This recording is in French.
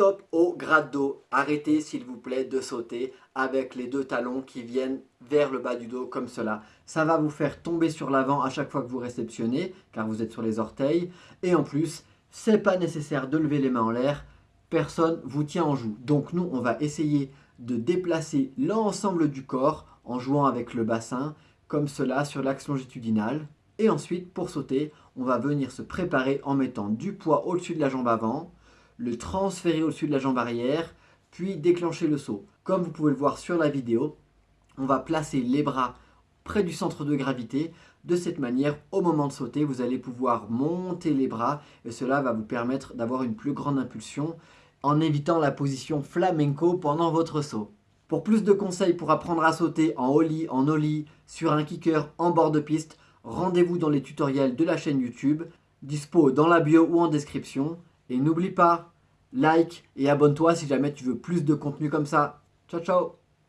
Stop au grade dos. Arrêtez s'il vous plaît de sauter avec les deux talons qui viennent vers le bas du dos comme cela. Ça va vous faire tomber sur l'avant à chaque fois que vous réceptionnez car vous êtes sur les orteils. Et en plus, c'est pas nécessaire de lever les mains en l'air. Personne vous tient en joue. Donc nous, on va essayer de déplacer l'ensemble du corps en jouant avec le bassin comme cela sur l'axe longitudinal. Et ensuite, pour sauter, on va venir se préparer en mettant du poids au-dessus de la jambe avant, le transférer au-dessus de la jambe arrière, puis déclencher le saut. Comme vous pouvez le voir sur la vidéo, on va placer les bras près du centre de gravité. De cette manière, au moment de sauter, vous allez pouvoir monter les bras et cela va vous permettre d'avoir une plus grande impulsion en évitant la position flamenco pendant votre saut. Pour plus de conseils pour apprendre à sauter en ollie, en ollie, sur un kicker, en bord de piste, rendez-vous dans les tutoriels de la chaîne YouTube, dispo dans la bio ou en description. Et n'oublie pas, like et abonne-toi si jamais tu veux plus de contenu comme ça. Ciao ciao